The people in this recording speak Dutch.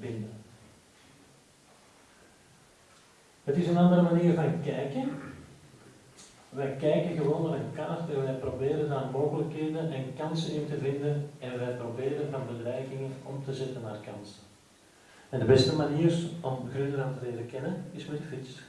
binden. Het is een andere manier van kijken. Wij kijken gewoon naar een kaart en wij proberen daar mogelijkheden en kansen in te vinden en wij proberen van bedreigingen om te zetten naar kansen. En de beste manier om Groenland te leren kennen is met de fiets.